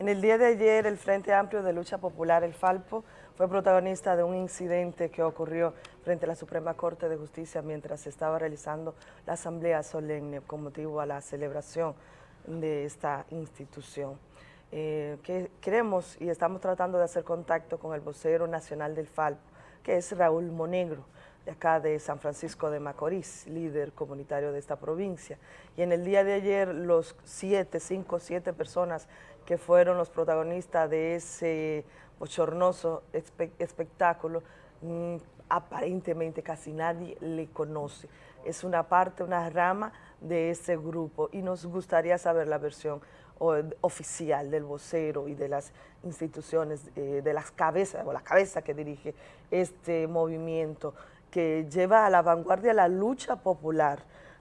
En el día de ayer, el Frente Amplio de Lucha Popular, el FALPO, fue protagonista de un incidente que ocurrió frente a la Suprema Corte de Justicia mientras se estaba realizando la asamblea solemne con motivo a la celebración de esta institución. Eh, que queremos y estamos tratando de hacer contacto con el vocero nacional del FALPO, que es Raúl Monegro, de acá de San Francisco de Macorís, líder comunitario de esta provincia. Y en el día de ayer, los siete, cinco, siete personas que fueron los protagonistas de ese bochornoso espectáculo, mm, aparentemente casi nadie le conoce. Es una parte, una rama de ese grupo y nos gustaría saber la versión oficial del vocero y de las instituciones, eh, de las cabezas, o la cabeza que dirige este movimiento que lleva a la vanguardia la lucha popular,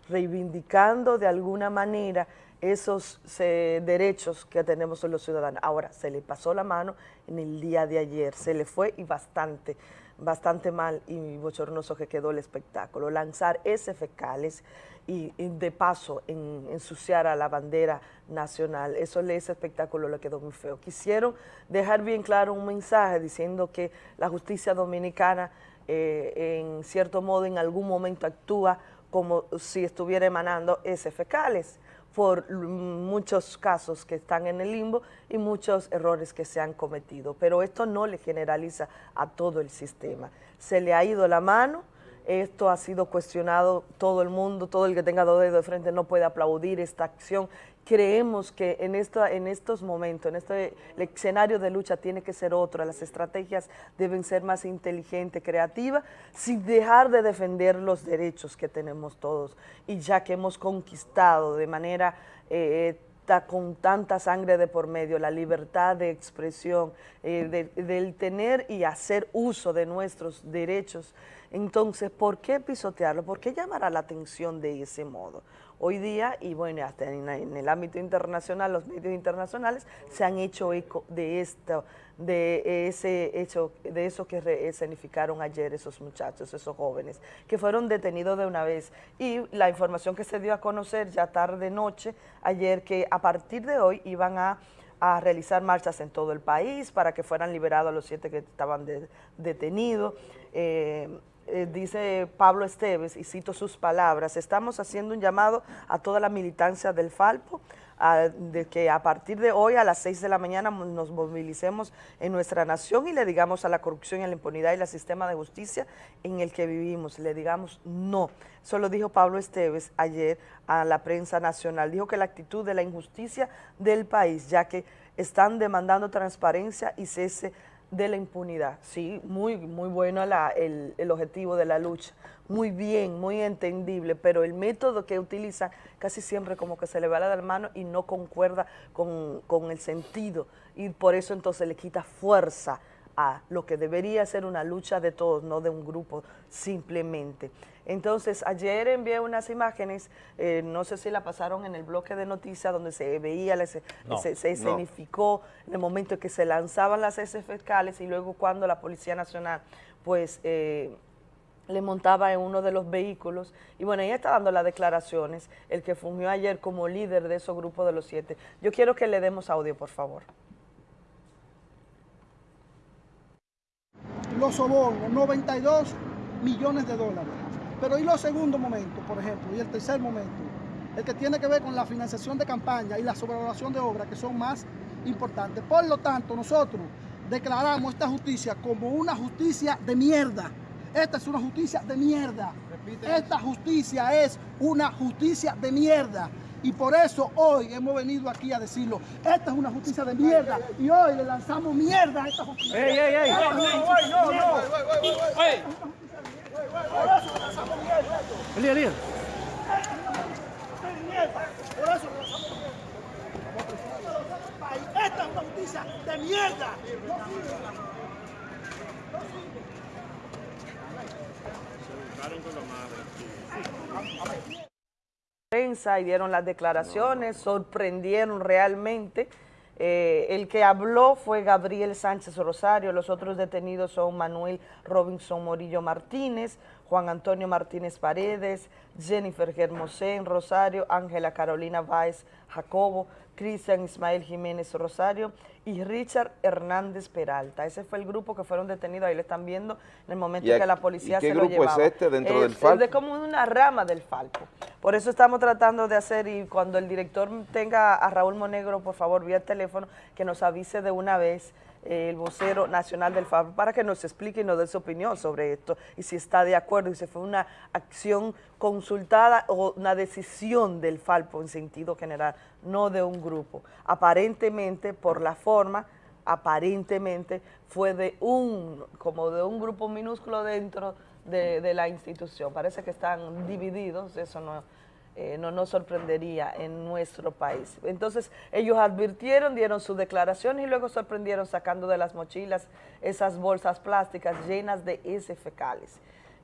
reivindicando de alguna manera esos derechos que tenemos los ciudadanos. Ahora, se le pasó la mano en el día de ayer, se le fue y bastante, bastante mal y bochornoso que quedó el espectáculo. Lanzar ese fecales y, de paso ensuciar a la bandera nacional, eso ese espectáculo le quedó muy feo. Quisieron dejar bien claro un mensaje diciendo que la justicia dominicana eh, en cierto modo en algún momento actúa como si estuviera emanando ese fecales por muchos casos que están en el limbo y muchos errores que se han cometido. Pero esto no le generaliza a todo el sistema. Se le ha ido la mano, esto ha sido cuestionado todo el mundo, todo el que tenga dos dedos de frente no puede aplaudir esta acción. Creemos que en, en estos momentos, en este escenario de lucha tiene que ser otro, las estrategias deben ser más inteligentes, creativas, sin dejar de defender los derechos que tenemos todos. Y ya que hemos conquistado de manera... Eh, con tanta sangre de por medio, la libertad de expresión, eh, del tener y hacer uso de nuestros derechos, entonces, ¿por qué pisotearlo? ¿Por qué llamar a la atención de ese modo? Hoy día, y bueno, hasta en, el ámbito internacional, los medios internacionales se han hecho eco de esto, de ese hecho, de eso que escenificaron ayer esos muchachos, esos jóvenes, que fueron detenidos de una vez. Y la información que se dio a conocer ya tarde noche, ayer, que a partir de hoy iban a realizar marchas en todo el país para que fueran liberados los siete que estaban detenidos. Eh, eh, dice Pablo Esteves, y cito sus palabras, estamos haciendo un llamado a toda la militancia del Falpo, de que a partir de hoy a las 6 de la mañana nos movilicemos en nuestra nación y le digamos a la corrupción y a la impunidad y al sistema de justicia en el que vivimos, le digamos no. Eso lo dijo Pablo Esteves ayer a la prensa nacional, dijo que la actitud de la injusticia del país, ya que están demandando transparencia y cese de la impunidad. Sí, muy, muy bueno el, el, objetivo de la lucha, muy bien, muy entendible, pero el método que utiliza casi siempre como que se le va la de la mano y no concuerda con, con el sentido y por eso entonces le quita fuerza a lo que debería ser una lucha de todos, no de un grupo simplemente. Entonces, ayer envié unas imágenes, eh, no sé si la pasaron en el bloque de noticias, donde se veía, se, escenificó en el momento en que se lanzaban las heces fiscales y luego cuando la Policía Nacional, pues, eh, le montaba en uno de los vehículos y bueno, ella está dando las declaraciones, el que fungió ayer como líder de esos grupos de los siete. Yo quiero que le demos audio, por favor. los sobornos, 92 millones de dólares. Pero y los segundos momentos, por ejemplo, y el tercer momento, el que tiene que ver con la financiación de campaña y la sobrevaloración de obras, que son más importantes. Por lo tanto, nosotros declaramos esta justicia como una justicia de mierda. Esta es una justicia de mierda. Esta justicia es una justicia de mierda. Y por eso hoy hemos venido aquí a decirlo. Esta es una justicia de mierda. Y hoy le lanzamos mierda a esta justicia. ¡Ey, ey, ey! ¡No, no, no! no. Por eso le lanzamos mierda. Elías, Elías. Por eso le lanzamos mierda. Esta es una justicia de mierda. No sirve. No sirve. Se buscaron con la madre prensa y dieron las declaraciones, sorprendieron realmente. Eh, el que habló fue Gabriel Sánchez Rosario, los otros detenidos son Manuel Robinson Morillo Martínez, Juan Antonio Martínez Paredes, Jennifer Germosén Rosario, Ángela Carolina Báez Jacobo, Cristian Ismael Jiménez Rosario y Richard Hernández Peralta. Ese fue el grupo que fueron detenidos, ahí le están viendo en el momento en que la policía se lo llevaba. ¿Qué grupo es este dentro del Falpo? Es de como una rama del Falpo. Por eso estamos tratando de hacer, y cuando el director tenga a Raúl Monegro, por favor, vía teléfono, que nos avise de una vez el vocero nacional del FAB para que nos explique y nos dé su opinión sobre esto y si está de acuerdo y si fue una acción consultada o una decisión del Falpo en sentido general, no de un grupo. Aparentemente, por la forma, aparentemente fue de un, como de un grupo minúsculo dentro de, de la institución. Parece que están divididos, eso no eh, no nos sorprendería en nuestro país. Entonces ellos advirtieron, dieron su declaración y luego sorprendieron sacando de las mochilas esas bolsas plásticas llenas de heces fecales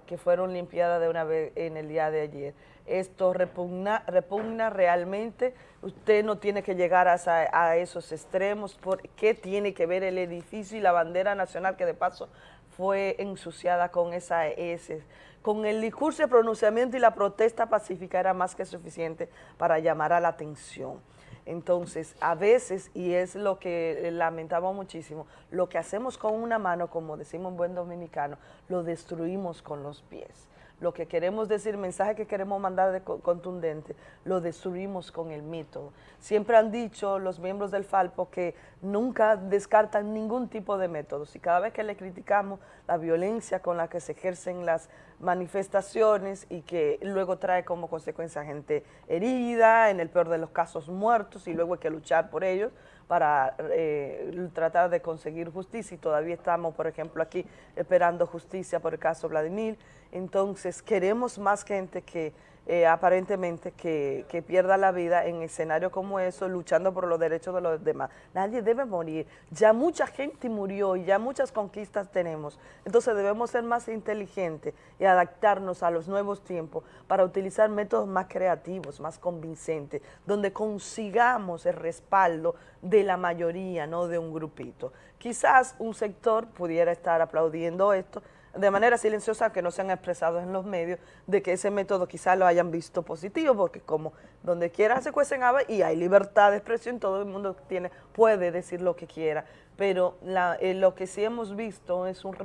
que fueron limpiadas de una vez en el día de ayer. Esto repugna, repugna realmente, usted no tiene que llegar a, a esos extremos, ¿qué tiene que ver el edificio y la bandera nacional que de paso fue ensuciada con esa S. Con el discurso de pronunciamiento y la protesta pacífica era más que suficiente para llamar a la atención. Entonces, a veces, y es lo que lamentamos muchísimo, lo que hacemos con una mano, como decimos en buen dominicano, lo destruimos con los pies lo que queremos decir, mensaje que queremos mandar de contundente, lo destruimos con el mito. Siempre han dicho los miembros del Falpo que nunca descartan ningún tipo de métodos y cada vez que le criticamos la violencia con la que se ejercen las manifestaciones y que luego trae como consecuencia gente herida, en el peor de los casos muertos y luego hay que luchar por ellos, para eh, tratar de conseguir justicia y todavía estamos, por ejemplo, aquí esperando justicia por el caso Vladimir. Entonces, queremos más gente que eh, aparentemente que, pierda la vida en escenario como eso, luchando por los derechos de los demás. Nadie debe morir. Ya mucha gente murió y ya muchas conquistas tenemos. Entonces debemos ser más inteligentes y adaptarnos a los nuevos tiempos para utilizar métodos más creativos, más convincentes, donde consigamos el respaldo de la mayoría, no de un grupito. Quizás un sector pudiera estar aplaudiendo esto, de manera silenciosa, que no se han expresado en los medios, de que ese método quizás lo hayan visto positivo, porque como donde quiera se cuecen aves y hay libertad de expresión, todo el mundo tiene puede decir lo que quiera, pero eh, lo que sí hemos visto es un,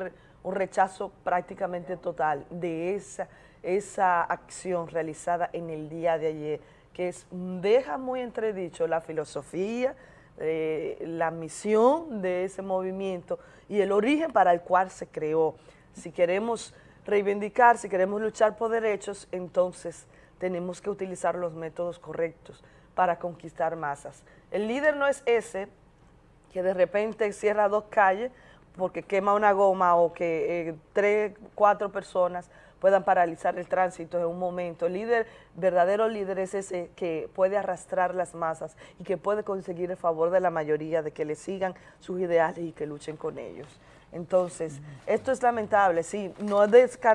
rechazo prácticamente total de esa, esa acción realizada en el día de ayer, que es, deja muy entredicho la filosofía, eh, la misión de ese movimiento y el origen para el cual se creó si queremos reivindicar, si queremos luchar por derechos, entonces tenemos que utilizar los métodos correctos para conquistar masas. El líder no es ese que de repente cierra dos calles porque quema una goma o que eh, tres, cuatro personas puedan paralizar el tránsito en un momento. El líder, verdadero líder es ese que puede arrastrar las masas y que puede conseguir el favor de la mayoría de que le sigan sus ideales y que luchen con ellos. Entonces, esto es lamentable, sí, no,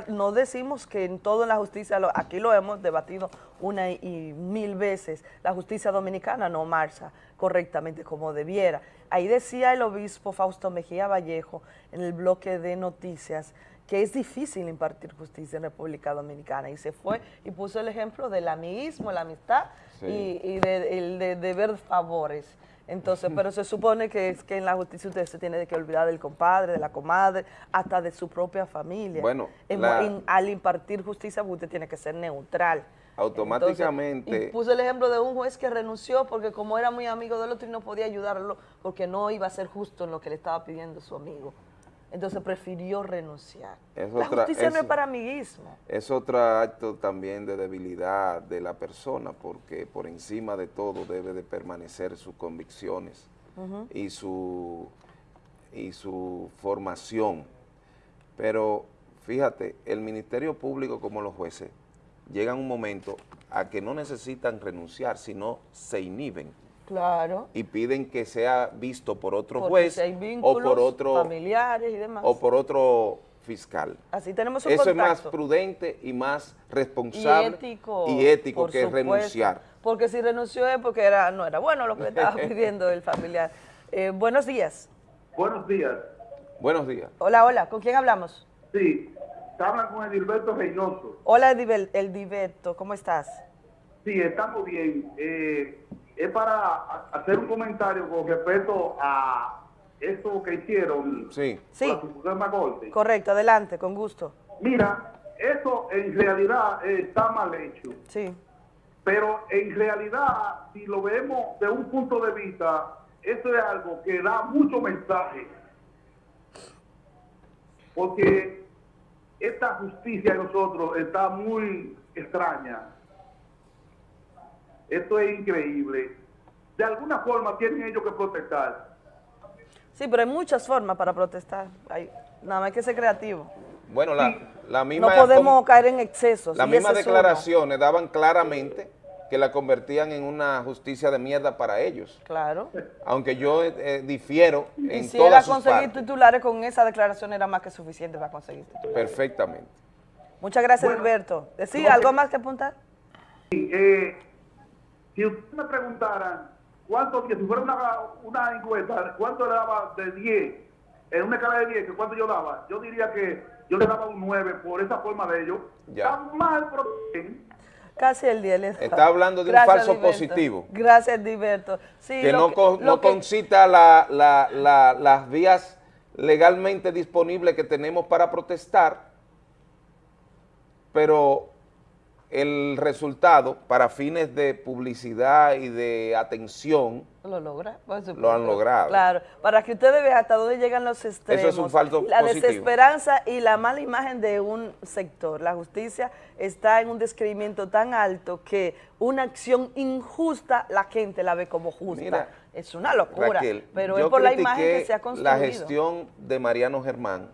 no decimos que en todo en la justicia, aquí lo hemos debatido una y mil veces, la justicia dominicana no marcha correctamente como debiera. Ahí decía el obispo Fausto Mejía Vallejo en el bloque de noticias que es difícil impartir justicia en República Dominicana y se fue y puso el ejemplo del amiguismo, la amistad y, de, el de deber favores. Entonces, pero se supone que es que en la justicia usted se tiene que olvidar del compadre, de la comadre, hasta de su propia familia. Bueno, al impartir justicia usted tiene que ser neutral. Automáticamente. y puso el ejemplo de un juez que renunció porque como era muy amigo del otro y no podía ayudarlo porque no iba a ser justo en lo que le estaba pidiendo su amigo entonces prefirió renunciar. la justicia no es para amiguismo. Es otro acto también de debilidad de la persona, porque por encima de todo debe de permanecer sus convicciones y, su, y su formación. Pero fíjate, el Ministerio Público como los jueces llegan un momento a que no necesitan renunciar, sino se inhiben Claro. Y piden que sea visto por otro juez o por otro familiares y demás. O por otro fiscal. Así tenemos un Eso es más prudente y más responsable y ético, que renunciar. Porque si renunció es porque era, no era bueno lo que estaba pidiendo el familiar. Eh, buenos días. Buenos días. Buenos días. Hola, hola. ¿Con quién hablamos? Sí, hablan con Edilberto Reynoso. Hola Edilberto, ¿cómo estás? Sí, estamos bien. Eh, es para hacer un comentario con respecto a esto que hicieron sí. sí. la Corte. Correcto, adelante, con gusto. Mira, eso en realidad está mal hecho. Sí. Pero en realidad, si lo vemos de un punto de vista, eso es algo que da mucho mensaje. Porque esta justicia de nosotros está muy extraña. Esto es increíble. De alguna forma tienen ellos que protestar. Sí, pero hay muchas formas para protestar. Hay, nada más hay que ser creativo. Bueno, la, la misma... No podemos caer en excesos. Las mismas declaraciones daban claramente que la convertían en una justicia de mierda para ellos. Claro. Aunque yo eh, eh, difiero en si todas era conseguir titulares con esa declaración era más que suficiente para conseguir titulares. Perfectamente. Muchas gracias, Alberto. ¿Sí, algo más que apuntar? Sí, eh, si ustedes me preguntaran cuánto, si fuera una, una encuesta, cuánto le daba de 10, en una escala de 10, cuánto yo daba, yo diría que yo le daba un 9 por esa forma de ellos. Ya. Está mal, pero Casi el día. Está hablando de un falso positivo. Gracias, Diverto. que no, no concita las vías legalmente disponibles que tenemos para protestar, pero el resultado para fines de publicidad y de atención lo logra, lo han logrado. Claro, para que ustedes vean hasta dónde llegan los extremos. Eso es un falso La desesperanza y la mala imagen de un sector. La justicia está en un descreimiento tan alto que una acción injusta la gente la ve como justa. es una locura, pero es por la imagen que se ha construido. la gestión de Mariano Germán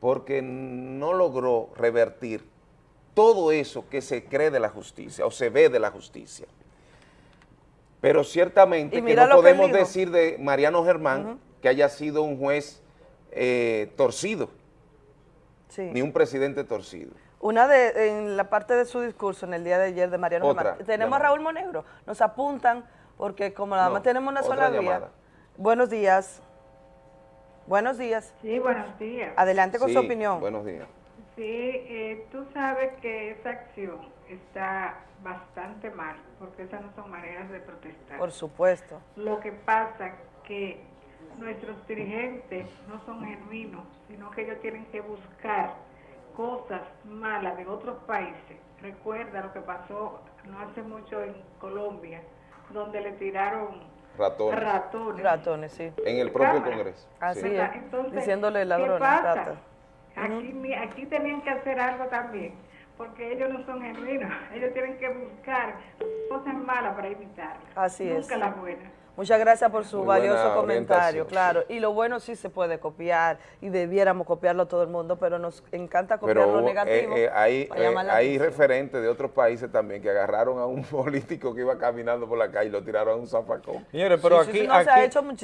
porque no logró revertir todo eso que se cree de la justicia o se ve de la justicia. Pero ciertamente que no podemos decir de Mariano Germán que haya sido un juez eh, torcido, ni un presidente torcido. Una de, en la parte de su discurso en el día de ayer de Mariano Germán, tenemos a Raúl Monegro, nos apuntan, porque como nada más tenemos una sola vía. Buenos días. Buenos días. Sí, buenos días. Adelante con su opinión. Buenos días. Sí, eh, tú sabes que esa acción está bastante mal, porque esas no son maneras de protestar. Por supuesto. Lo que pasa que nuestros dirigentes no son genuinos, sino que ellos tienen que buscar cosas malas de otros países. Recuerda lo que pasó no hace mucho en Colombia, donde le tiraron ratones. Ratones, ratones sí. En el propio Congreso. Así es, diciéndole ladrones, ratas. Aquí, aquí tenían que hacer algo también, porque ellos no son genuinos, ellos tienen que buscar cosas malas para evitarlas. Así Nunca las buenas. Muchas gracias por su valioso comentario, claro. Y lo bueno sí se puede copiar y debiéramos copiarlo todo el mundo, pero nos encanta copiar lo negativo. Eh, eh, hay eh, hay referentes de otros países también que agarraron a un político que iba caminando por la calle y lo tiraron a un zafacón. Señores, pero aquí,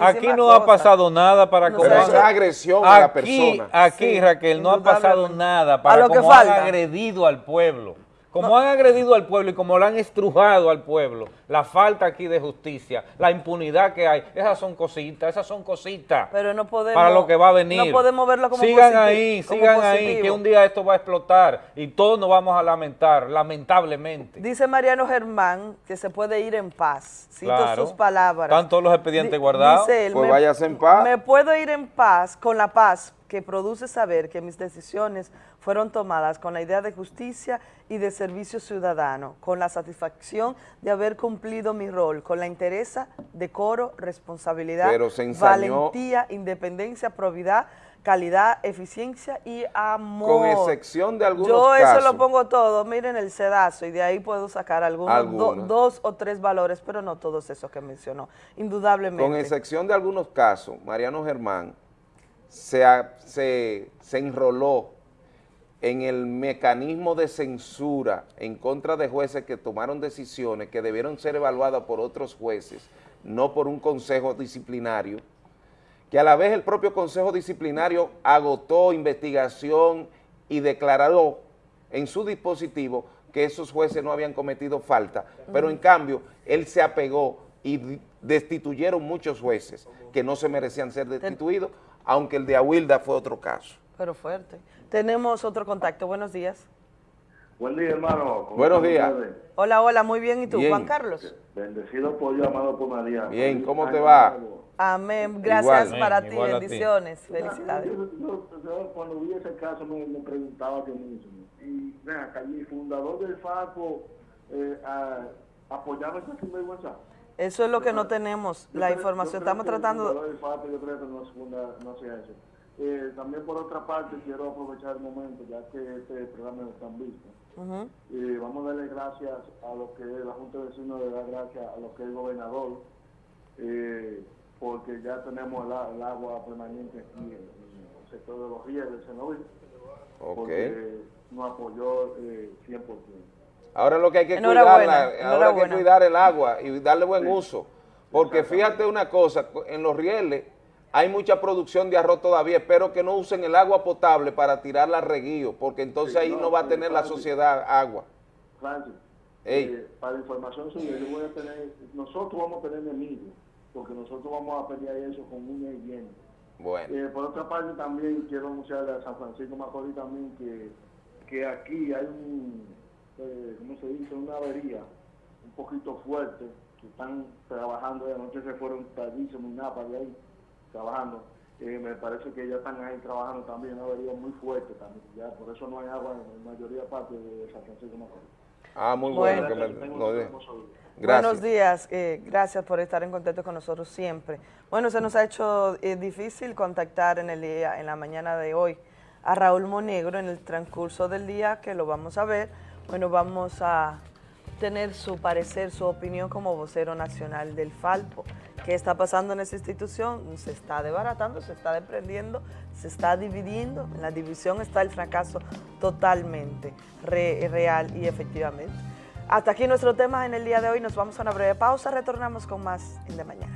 aquí, no ha pasado nada para no esa agresión a la persona. Aquí, Raquel, no ha pasado nada para que han agredido al pueblo. Como han agredido al pueblo y como lo han estrujado al pueblo, la falta aquí de justicia, la impunidad que hay, esas son cositas, esas son cositas. Pero no podemos... Para lo que va a venir. No podemos verlo como Sigan ahí, sigan ahí, que un día esto va a explotar y todos nos vamos a lamentar, lamentablemente. Dice Mariano Germán que se puede ir en paz. Cito sus palabras. ¿Están todos los expedientes guardados? Dice él, pues váyase en paz. Me puedo ir en paz, con la paz que produce saber que mis decisiones fueron tomadas con la idea de justicia y de servicio ciudadano, con la satisfacción de haber cumplido mi rol, con la interesa, decoro, responsabilidad, valentía, independencia, probidad, calidad, eficiencia y amor. Con excepción de algunos Yo eso lo pongo todo, miren el sedazo, y de ahí puedo sacar algunos, dos o tres valores, pero no todos esos que mencionó, indudablemente. Con excepción de algunos casos, Mariano Germán se, se, enroló en el mecanismo de censura en contra de jueces que tomaron decisiones que debieron ser evaluadas por otros jueces, no por un consejo disciplinario, que a la vez el propio consejo disciplinario agotó investigación y declaró en su dispositivo que esos jueces no habían cometido falta, pero en cambio él se apegó y destituyeron muchos jueces que no se merecían ser destituidos aunque el de Aguilda fue otro caso. Pero fuerte. Tenemos otro contacto. Buenos días. Buen día, hermano. Buenos días. Hola, hola, muy bien. ¿Y tú, Juan Carlos? Bendecido por Dios, amado por María. Bien, ¿cómo te va? Amén. Gracias para ti. Bendiciones. Felicidades. Yo, cuando vi ese caso me, preguntaba yo mismo. Y ven acá, el fundador del FACO eh, apoyaba esa sinvergüenza. Eso es lo que no tenemos, la información. Estamos tratando... Yo creo que no, no sea eso. Eh, también por otra parte quiero aprovechar el momento, ya que este programa no está visto. y vamos a darle gracias a lo que la Junta de Vecinos le da gracias a lo que es el gobernador, eh, porque ya tenemos el, agua permanente aquí en, el sector de los ríos del Senoví, porque nos apoyó eh, 100%. Ahora lo que hay que cuidar, ahora hay que cuidar el agua y darle buen uso, porque fíjate una cosa, en los rieles hay mucha producción de arroz todavía, espero que no usen el agua potable para tirarla a reguío, porque entonces ahí no, va a tener la sociedad agua. Francis, eh, para información suya, yo voy a tener, nosotros vamos a tener enemigos, porque nosotros vamos a pelear eso con un y bien. Bueno. Eh, por otra parte también quiero anunciarle a San Francisco Macorís también que, que aquí hay un, eh, ¿cómo se dice? Una avería un poquito fuerte, que están trabajando, anoche se fueron tardísimo y nada de ahí trabajando. Eh, me parece que ya están ahí trabajando también, una avería muy fuerte también, ya por eso no hay agua en la mayoría de partes de San Francisco Macorís. Ah, muy bueno. Buenos días, eh, gracias por estar en contacto con nosotros siempre. Bueno, se nos ha hecho eh, difícil contactar en el día, en la mañana de hoy a Raúl Monegro en el transcurso del día, que lo vamos a ver. Bueno, vamos a tener su parecer, su opinión como vocero nacional del Falpo. ¿Qué está pasando en esa institución? Se está desbaratando, se está desprendiendo, se está dividiendo. En la división está el fracaso totalmente real y efectivamente. Hasta aquí nuestro tema en el día de hoy. Nos vamos a una breve pausa. Retornamos con más en de mañana.